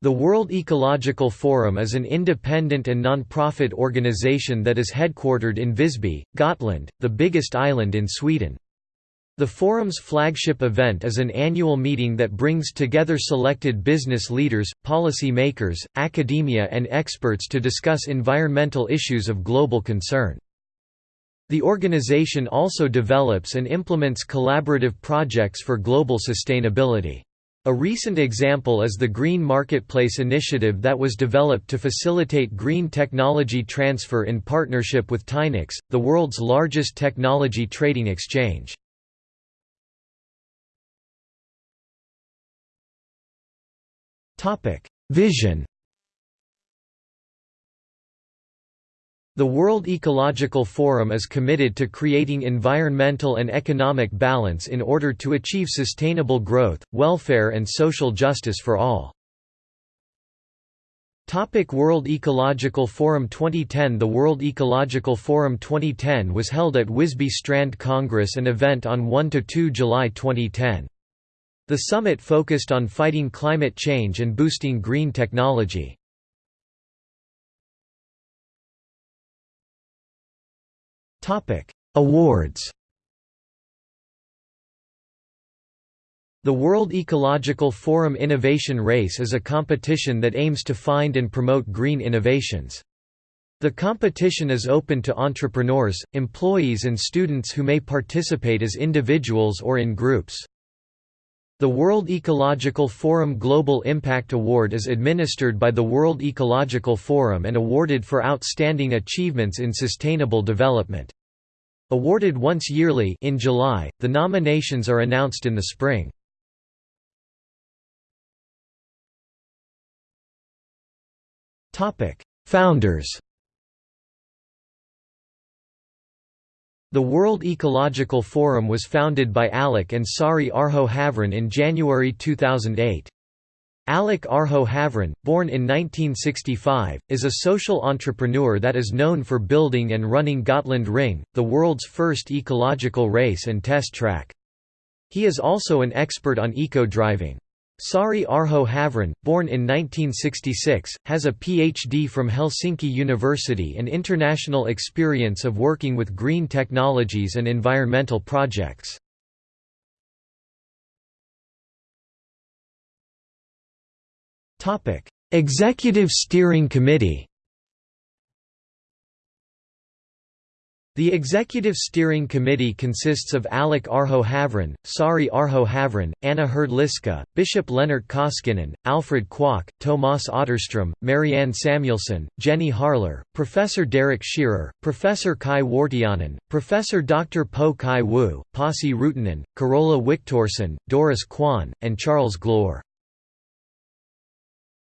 The World Ecological Forum is an independent and non-profit organization that is headquartered in Visby, Gotland, the biggest island in Sweden. The forum's flagship event is an annual meeting that brings together selected business leaders, policy makers, academia and experts to discuss environmental issues of global concern. The organization also develops and implements collaborative projects for global sustainability. A recent example is the Green Marketplace initiative that was developed to facilitate green technology transfer in partnership with Tynax, the world's largest technology trading exchange. Vision The World Ecological Forum is committed to creating environmental and economic balance in order to achieve sustainable growth, welfare and social justice for all. Topic World Ecological Forum 2010 The World Ecological Forum 2010 was held at Visby Strand Congress an event on 1–2 July 2010. The summit focused on fighting climate change and boosting green technology. Awards The World Ecological Forum Innovation Race is a competition that aims to find and promote green innovations. The competition is open to entrepreneurs, employees and students who may participate as individuals or in groups. The World Ecological Forum Global Impact Award is administered by the World Ecological Forum and awarded for outstanding achievements in sustainable development. Awarded once yearly in July, the nominations are announced in the spring. Founders The World Ecological Forum was founded by Alec and Sari Arho Havran in January 2008. Alec Arho Havran, born in 1965, is a social entrepreneur that is known for building and running Gotland Ring, the world's first ecological race and test track. He is also an expert on eco-driving. Sari Arho Havran, born in 1966, has a PhD from Helsinki University and international experience of working with green technologies and environmental projects. Executive Steering Committee The Executive Steering Committee consists of Alec Arho Havran, Sari Arho Havran, Anna Herdliska, Bishop Lennart Koskinen, Alfred Kwok, Tomas Otterstrom, Marianne Samuelson, Jenny Harler, Professor Derek Shearer, Professor Kai Wartiainen, Professor Dr. Po Kai Wu, Pasi Ruutunen, Carola Wiktorsson, Doris Kwan, and Charles Gloor.